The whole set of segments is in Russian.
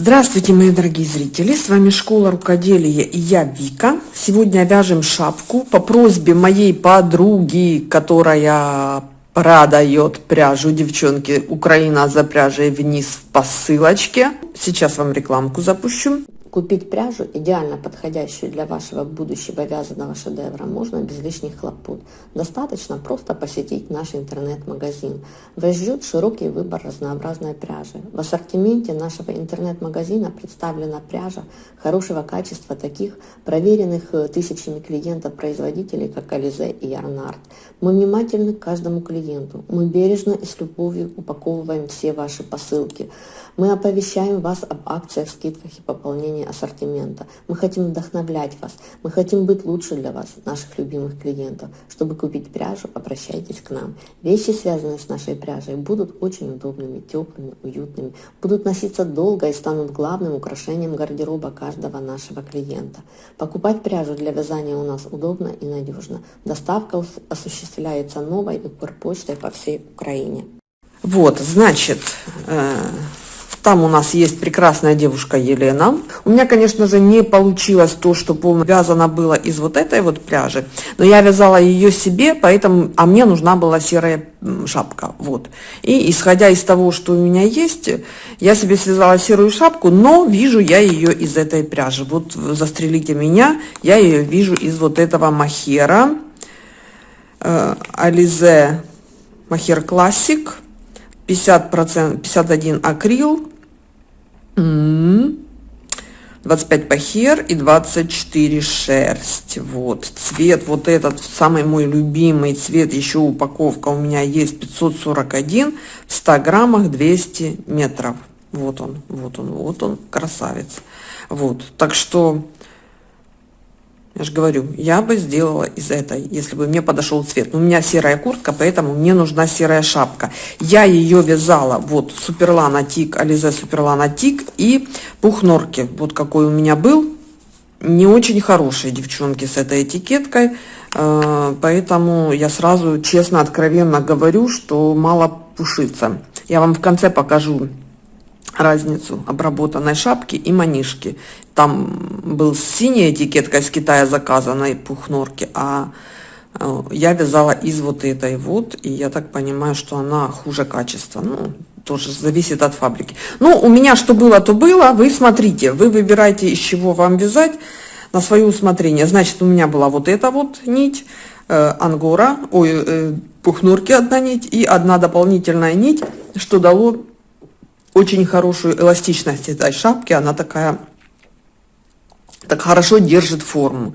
Здравствуйте, мои дорогие зрители! С вами Школа Рукоделия и я Вика. Сегодня вяжем шапку по просьбе моей подруги, которая продает пряжу. Девчонки, Украина за пряжей вниз по ссылочке. Сейчас вам рекламку запущу. Купить пряжу, идеально подходящую для вашего будущего вязаного шедевра, можно без лишних хлопот. Достаточно просто посетить наш интернет-магазин. Вас ждет широкий выбор разнообразной пряжи. В ассортименте нашего интернет-магазина представлена пряжа хорошего качества таких проверенных э, тысячами клиентов-производителей, как Ализе и Ярнард. Мы внимательны к каждому клиенту. Мы бережно и с любовью упаковываем все ваши посылки. Мы оповещаем вас об акциях, скидках и пополнении ассортимента. Мы хотим вдохновлять вас. Мы хотим быть лучше для вас, наших любимых клиентов. Чтобы купить пряжу, обращайтесь к нам. Вещи, связанные с нашей пряжей, будут очень удобными, теплыми, уютными, будут носиться долго и станут главным украшением гардероба каждого нашего клиента. Покупать пряжу для вязания у нас удобно и надежно. Доставка осуществляется новой Укрпочтой по всей Украине. Вот, значит, э там у нас есть прекрасная девушка Елена. У меня, конечно же, не получилось то, что полно вязано было из вот этой вот пряжи, но я вязала ее себе, поэтому, а мне нужна была серая шапка, вот. И исходя из того, что у меня есть, я себе связала серую шапку, но вижу я ее из этой пряжи. Вот застрелите меня, я ее вижу из вот этого махера, Ализе Махер Классик. 50%, 51 акрил, 25 пахер и 24 шерсть. Вот цвет, вот этот самый мой любимый цвет, еще упаковка у меня есть 541 в 100 граммах 200 метров. Вот он, вот он, вот он, красавец. Вот, так что я же говорю, я бы сделала из этой, если бы мне подошел цвет. Но у меня серая куртка, поэтому мне нужна серая шапка. Я ее вязала, вот, Суперлана Тик, Ализе Суперлана Тик и пух норки. Вот какой у меня был. Не очень хорошие девчонки с этой этикеткой. Э, поэтому я сразу честно, откровенно говорю, что мало пушится. Я вам в конце покажу разницу обработанной шапки и манишки. Там был синяя этикетка из Китая заказанной пухнорки, а э, я вязала из вот этой вот, и я так понимаю, что она хуже качества. Ну, тоже зависит от фабрики. Ну, у меня что было, то было. Вы смотрите, вы выбираете, из чего вам вязать на свое усмотрение. Значит, у меня была вот эта вот нить, э, ангора, ой, э, пухнорки одна нить и одна дополнительная нить, что дало очень хорошую эластичность этой шапки. Она такая, так хорошо держит форму.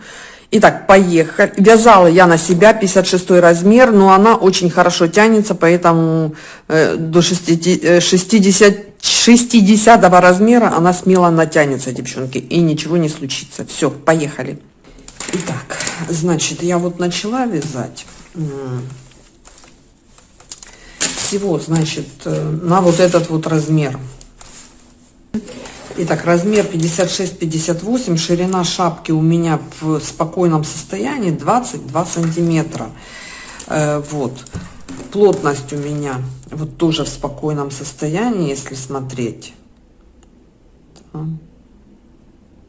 Итак, поехали. Вязала я на себя 56 размер, но она очень хорошо тянется, поэтому э, до 60, 60, 60 размера она смело натянется, девчонки, и ничего не случится. Все, поехали. Итак, значит, я вот начала вязать всего, значит, э, на вот этот вот размер. Итак, размер 56-58, ширина шапки у меня в спокойном состоянии 22 сантиметра. Э, вот. Плотность у меня вот тоже в спокойном состоянии, если смотреть.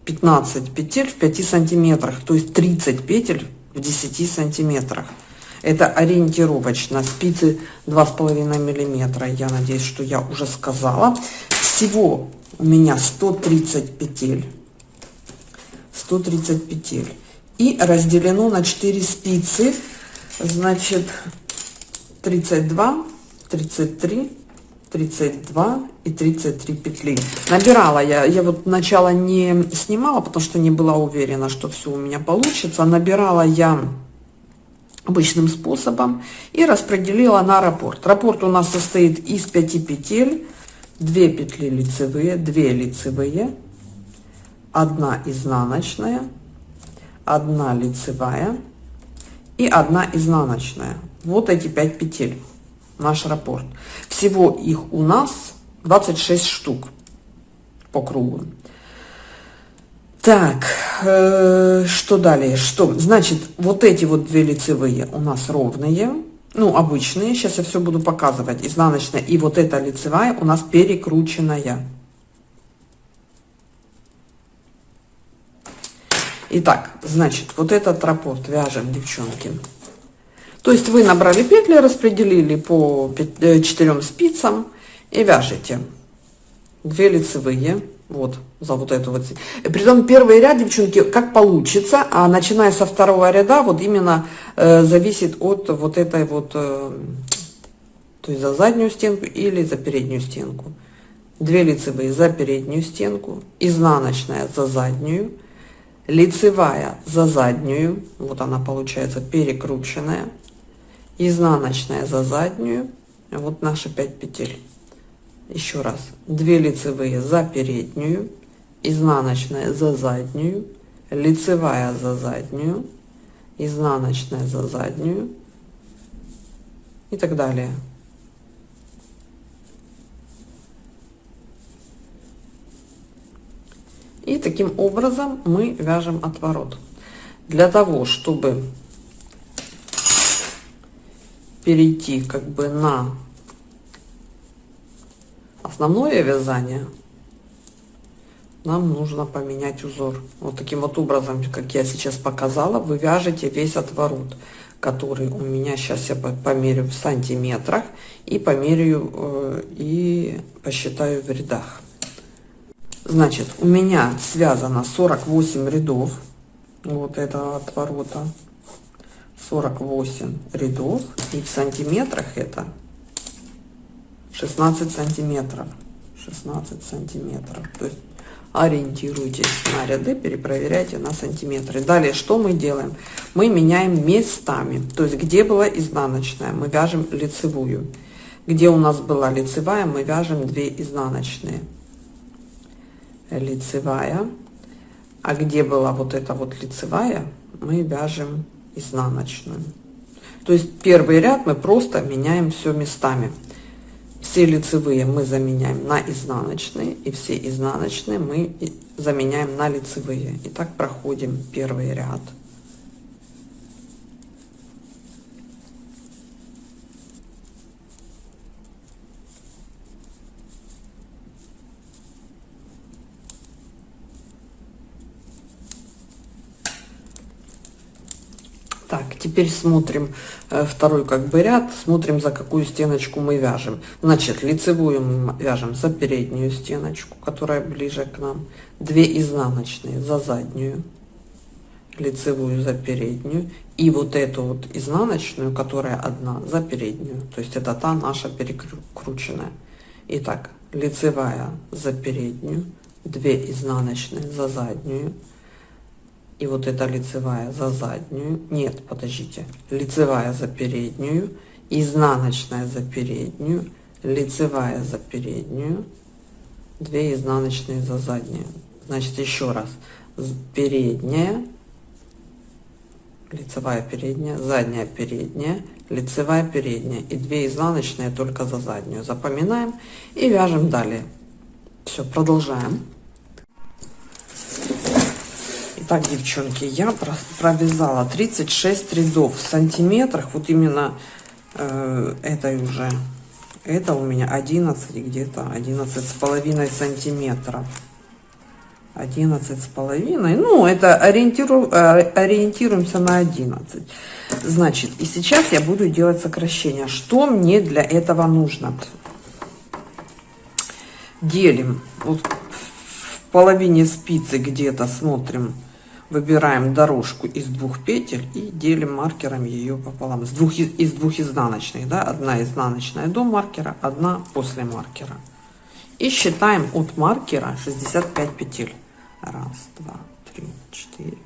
15 петель в 5 сантиметрах, то есть 30 петель в 10 сантиметрах. Это ориентировочно. Спицы 2,5 миллиметра. Я надеюсь, что я уже сказала. Всего у меня 130 петель. 130 петель. И разделено на 4 спицы. Значит, 32, 33, 32 и 33 петли. Набирала я, я вот начало не снимала, потому что не была уверена, что все у меня получится. Набирала я обычным способом и распределила на раппорт. Раппорт у нас состоит из 5 петель, 2 петли лицевые, 2 лицевые, 1 изнаночная, 1 лицевая и 1 изнаночная. Вот эти 5 петель, наш раппорт. Всего их у нас 26 штук по кругу. Так, э, что далее? Что? Значит, вот эти вот две лицевые у нас ровные, ну, обычные. Сейчас я все буду показывать. Изнаночная и вот эта лицевая у нас перекрученная. Итак, значит, вот этот раппорт вяжем, девчонки. То есть вы набрали петли, распределили по 4 э, спицам и вяжете. 2 лицевые вот, за вот эту вот. Притом первый ряд, девчонки, как получится, а начиная со второго ряда, вот именно э, зависит от вот этой вот, э, то есть за заднюю стенку или за переднюю стенку. Две лицевые за переднюю стенку, изнаночная за заднюю, лицевая за заднюю, вот она получается перекрученная, изнаночная за заднюю, вот наши 5 петель. Еще раз, 2 лицевые за переднюю, изнаночная за заднюю, лицевая за заднюю, изнаночная за заднюю и так далее. И таким образом мы вяжем отворот. Для того, чтобы перейти как бы на основное вязание, нам нужно поменять узор. Вот таким вот образом, как я сейчас показала, вы вяжете весь отворот, который у меня сейчас я померю в сантиметрах и померяю э, и посчитаю в рядах. Значит, у меня связано 48 рядов вот этого отворота. 48 рядов. И в сантиметрах это 16 сантиметров. 16 сантиметров. То есть ориентируйтесь на ряды, перепроверяйте на сантиметры. Далее, что мы делаем? Мы меняем местами. То есть, где была изнаночная, мы вяжем лицевую. Где у нас была лицевая, мы вяжем 2 изнаночные лицевая. А где была вот эта вот лицевая, мы вяжем изнаночную. То есть первый ряд мы просто меняем все местами. Все лицевые мы заменяем на изнаночные, и все изнаночные мы заменяем на лицевые. И так проходим первый ряд. Так, теперь смотрим э, второй как бы ряд, смотрим за какую стеночку мы вяжем. Значит, лицевую мы вяжем за переднюю стеночку, которая ближе к нам, 2 изнаночные за заднюю, лицевую за переднюю и вот эту вот изнаночную, которая одна за переднюю, то есть это та наша перекрученная. Итак, лицевая за переднюю, 2 изнаночные за заднюю, и вот эта лицевая за заднюю, нет, подождите, лицевая за переднюю, изнаночная за переднюю, лицевая за переднюю, 2 изнаночные за заднюю. Значит, еще раз, передняя, лицевая передняя, задняя передняя, лицевая передняя. И 2 изнаночные только за заднюю. Запоминаем и вяжем далее. Все, продолжаем. Итак, девчонки, я провязала 36 рядов в сантиметрах. Вот именно э, этой уже. Это у меня 11 где-то 11 с половиной сантиметров. 11 с половиной. Ну, это ориентиру, э, ориентируемся на 11. Значит, и сейчас я буду делать сокращение. Что мне для этого нужно? Делим. Вот в половине спицы где-то смотрим выбираем дорожку из двух петель и делим маркером ее пополам. С двух, из двух изнаночных, да, одна изнаночная до маркера, одна после маркера. И считаем от маркера 65 петель. Раз, два, три, четыре,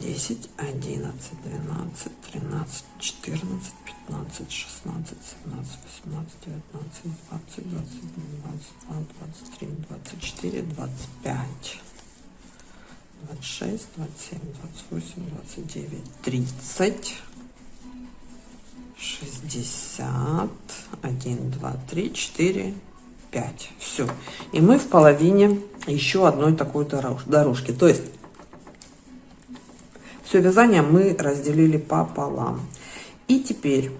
10, 11, 12, 13, 14, 15, 16, 17, 18, 19, 20, 21, 22, 23, 24, 25, 26, 27, 28, 29, 30, 60, 1, 2, 3, 4, 5. Все. И мы в половине еще одной такой дорожки. То есть все вязание мы разделили пополам. И теперь,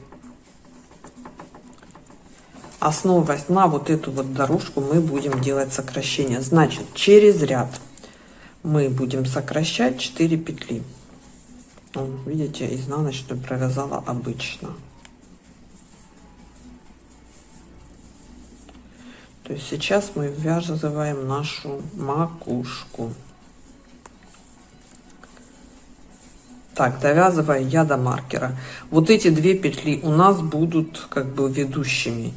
основываясь на вот эту вот дорожку, мы будем делать сокращение. Значит, через ряд мы будем сокращать 4 петли. Видите, изнаночную провязала обычно. То есть сейчас мы ввязываем нашу макушку. Так, довязываю я до маркера. Вот эти две петли у нас будут как бы ведущими.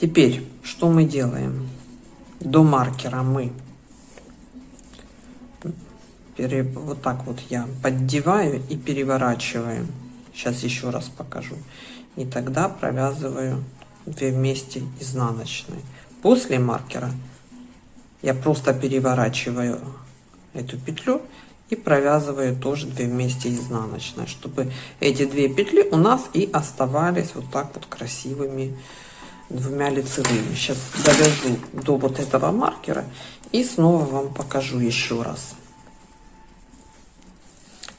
Теперь, что мы делаем? До маркера мы пере, вот так вот я поддеваю и переворачиваю. Сейчас еще раз покажу. И тогда провязываю две вместе изнаночные. После маркера я просто переворачиваю эту петлю и провязываю тоже две вместе изнаночные, чтобы эти две петли у нас и оставались вот так вот красивыми двумя лицевыми. Сейчас довяжу до вот этого маркера и снова вам покажу еще раз.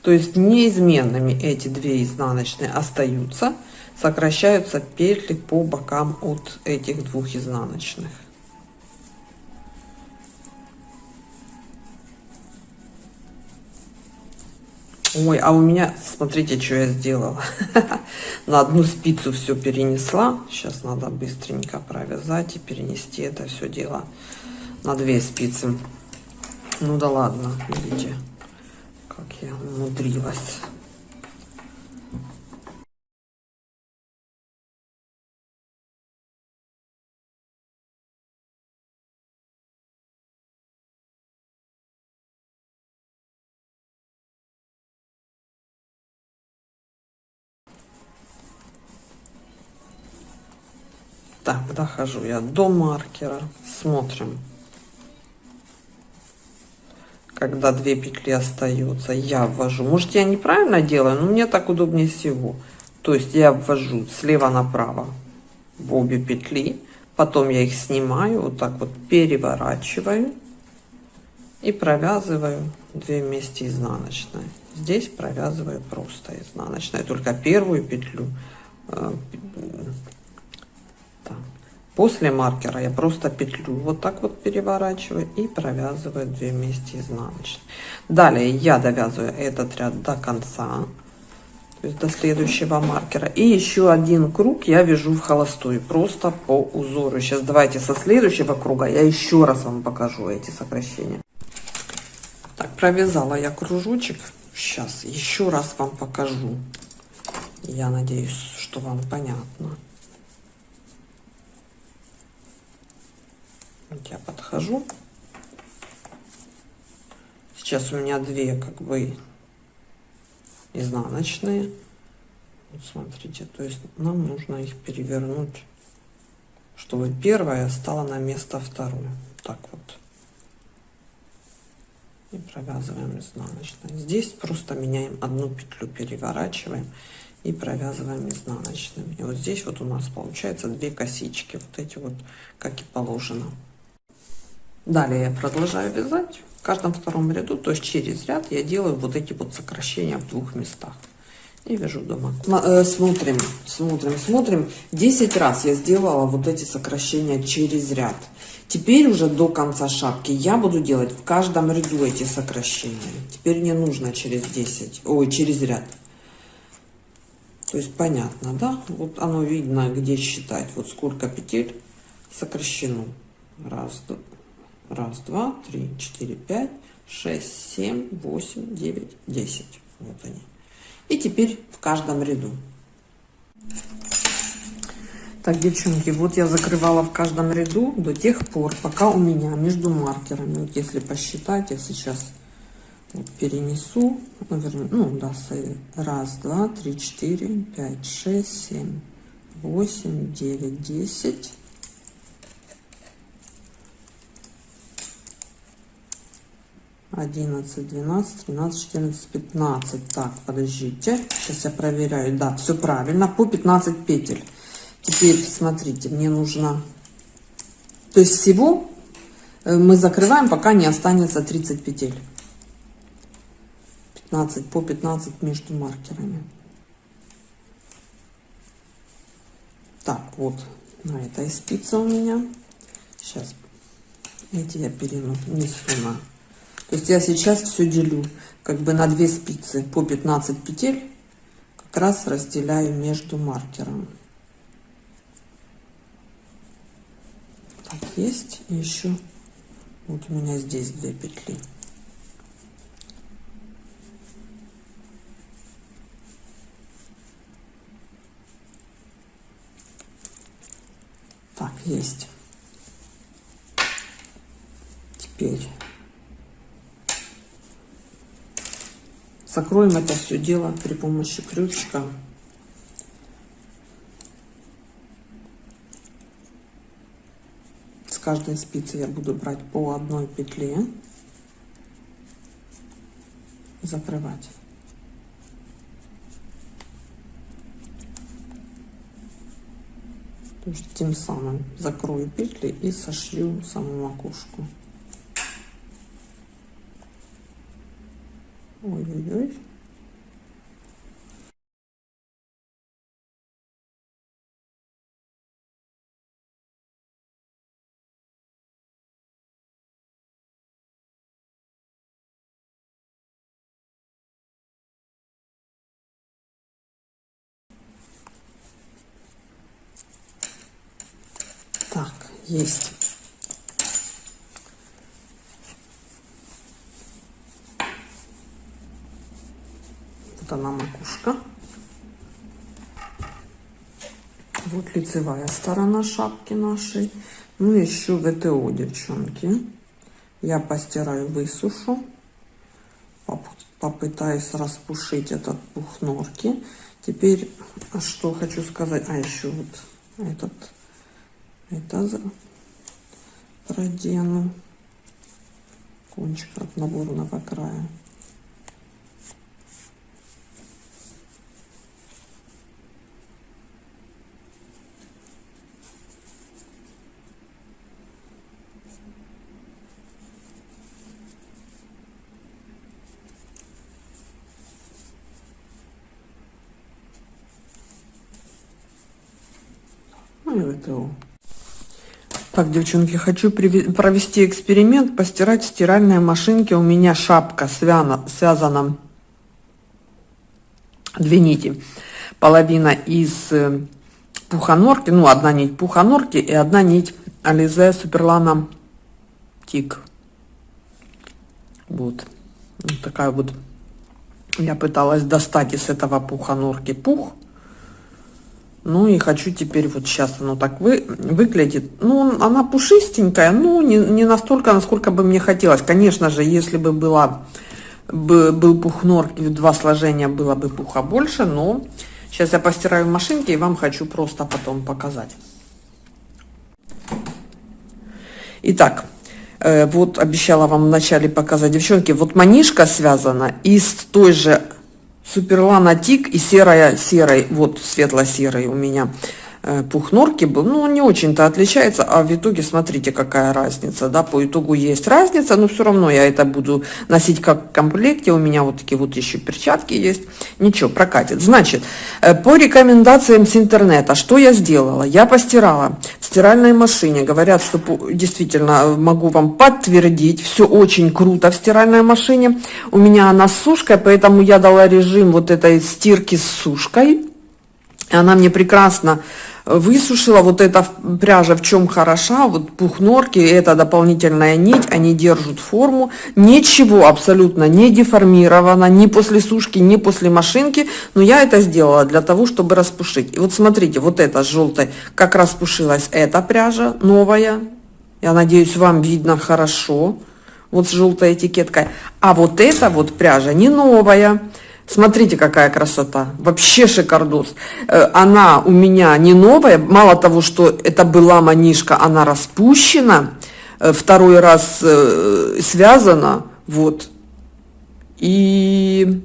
То есть неизменными эти две изнаночные остаются сокращаются петли по бокам от этих двух изнаночных. Ой, а у меня, смотрите, что я сделала. На одну спицу все перенесла. Сейчас надо быстренько провязать и перенести это все дело на две спицы. Ну да ладно, видите, как я умудрилась. Так, дохожу я до маркера. Смотрим. Когда две петли остаются, я ввожу. Может, я неправильно делаю, но мне так удобнее всего. То есть я ввожу слева направо в обе петли. Потом я их снимаю, вот так вот переворачиваю. И провязываю две вместе изнаночные. Здесь провязываю просто изнаночная. Только первую петлю э, После маркера я просто петлю вот так вот переворачиваю и провязываю 2 вместе изнаночные. Далее я довязываю этот ряд до конца, то есть до следующего маркера. И еще один круг я вяжу в холостую, просто по узору. Сейчас давайте со следующего круга я еще раз вам покажу эти сокращения. Так, провязала я кружочек. Сейчас еще раз вам покажу. Я надеюсь, что вам понятно. Вот я подхожу. Сейчас у меня две как бы изнаночные. Вот смотрите, то есть нам нужно их перевернуть, чтобы первая стала на место вторую. Так вот. И провязываем изнаночной. Здесь просто меняем одну петлю, переворачиваем и провязываем изнаночными. И вот здесь вот у нас получается две косички, вот эти вот, как и положено. Далее я продолжаю вязать в каждом втором ряду, то есть через ряд я делаю вот эти вот сокращения в двух местах. И вяжу дома. Э, смотрим, смотрим, смотрим. 10 раз я сделала вот эти сокращения через ряд. Теперь уже до конца шапки я буду делать в каждом ряду эти сокращения. Теперь не нужно через 10, ой, через ряд. То есть понятно, да? Вот оно видно, где считать. Вот сколько петель сокращено. Раз, два, Раз, два, три, четыре, пять, шесть, семь, восемь, девять, десять. Вот они. И теперь в каждом ряду. Так, девчонки, вот я закрывала в каждом ряду до тех пор, пока у меня между маркерами, вот если посчитать, я сейчас перенесу, наверное, ну да, раз, два, три, четыре, пять, шесть, семь, восемь, девять, десять, 11, 12, 13, 14, 15. Так, подождите. Сейчас я проверяю. Да, все правильно. По 15 петель. Теперь, смотрите, мне нужно... То есть всего э, мы закрываем, пока не останется 30 петель. 15 по 15 между маркерами. Так, вот на этой спице у меня. Сейчас эти я перенесу на То есть я сейчас все делю как бы на две спицы по 15 петель, как раз разделяю между маркером. Так, есть. Еще вот у меня здесь две петли. Так, есть. Теперь закроем это все дело при помощи крючка. С каждой спицы я буду брать по одной петле закрывать. То есть тем самым закрою петли и сошью саму макушку. Так, есть. Вот она макушка. Вот лицевая сторона шапки нашей. Ну, еще ВТО, девчонки. Я постираю, высушу. Попытаюсь распушить этот пух норки. Теперь, что хочу сказать. А, еще вот этот это продену кончик от наборного края Ну и ВТО. Так, девчонки, хочу провести эксперимент, постирать в стиральной машинке. У меня шапка свяна, связана две нити. Половина из э, пуханорки, ну, одна нить пуханорки и одна нить Ализе Суперлана Тик. Вот. вот такая вот. Я пыталась достать из этого пуханорки пух. Ну и хочу теперь, вот сейчас оно так вы, выглядит. Ну, она пушистенькая, ну, не, не настолько, насколько бы мне хотелось. Конечно же, если бы была, бы, был пух норки два сложения, было бы пуха больше, но сейчас я постираю в машинке и вам хочу просто потом показать. Итак, э, вот обещала вам вначале показать, девчонки, вот манишка связана из той же Суперлана Тик и серая серой, вот светло-серый у меня пух норки был, ну, не очень-то отличается, а в итоге смотрите, какая разница, да, по итогу есть разница, но все равно я это буду носить как комплекте, у меня вот такие вот еще перчатки есть, ничего, прокатит. Значит, э, по рекомендациям с интернета, что я сделала? Я постирала в стиральной машине, говорят, что действительно э, могу вам подтвердить, все очень круто в стиральной машине, у меня она с сушкой, поэтому я дала режим вот этой стирки с сушкой, она мне прекрасно высушила. Вот эта пряжа в чем хороша, вот пух норки, это дополнительная нить, они держат форму. Ничего абсолютно не деформировано, ни после сушки, ни после машинки. Но я это сделала для того, чтобы распушить. И вот смотрите, вот эта с желтой, как распушилась эта пряжа новая. Я надеюсь, вам видно хорошо. Вот с желтой этикеткой. А вот эта вот пряжа не новая. Смотрите, какая красота. Вообще шикардос. Э, она у меня не новая. Мало того, что это была манишка, она распущена. Э, второй раз э, связана. Вот. И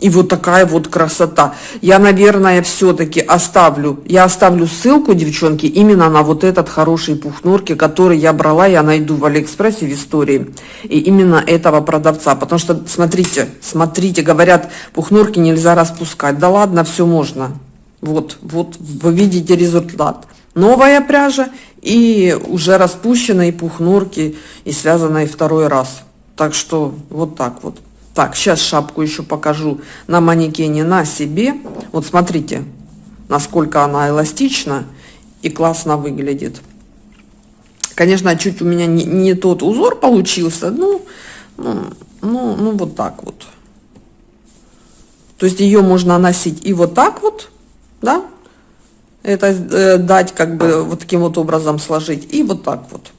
и вот такая вот красота. Я, наверное, все-таки оставлю, я оставлю ссылку, девчонки, именно на вот этот хороший пух норки, который я брала, я найду в Алиэкспрессе в истории. И именно этого продавца. Потому что, смотрите, смотрите, говорят, пух норки нельзя распускать. Да ладно, все можно. Вот, вот, вы видите результат. Новая пряжа и уже распущенные пух норки и связанные второй раз. Так что вот так вот. Так, сейчас шапку еще покажу на манекене на себе. Вот смотрите, насколько она эластична и классно выглядит. Конечно, чуть у меня не, не тот узор получился, ну, ну, ну, ну вот так вот. То есть ее можно носить и вот так вот, да, это э, дать как бы вот таким вот образом сложить, и вот так вот.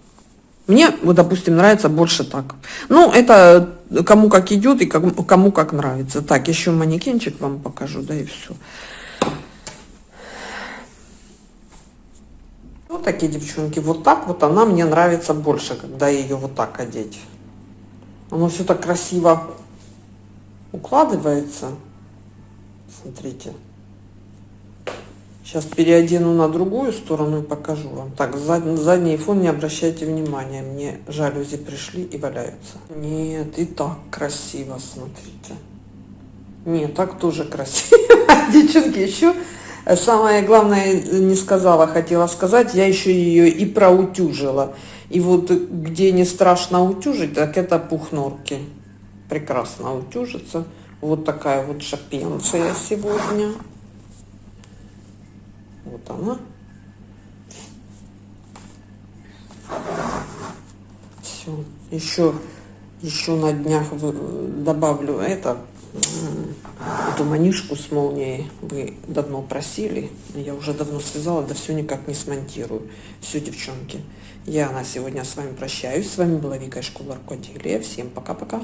Мне, вот, допустим, нравится больше так. Ну, это кому как идет и кому, как нравится. Так, еще манекенчик вам покажу, да и все. Вот такие девчонки. Вот так вот она мне нравится больше, когда ее вот так одеть. Оно все так красиво укладывается. Смотрите. Сейчас переодену на другую сторону и покажу вам. Так, зад, задний фон не обращайте внимания. Мне жалюзи пришли и валяются. Нет, и так красиво, смотрите. Нет, так тоже красиво. Девчонки, еще самое главное не сказала, хотела сказать, я еще ее и проутюжила. И вот где не страшно утюжить, так это пухнорки. Прекрасно утюжится. Вот такая вот шапенция сегодня. Вот она. Все. Еще, еще на днях добавлю это, эту манишку с молнией. Вы давно просили. Я уже давно связала, да все никак не смонтирую. Все, девчонки. Я на сегодня с вами прощаюсь. С вами была Вика из школы рукоделия. Всем пока-пока.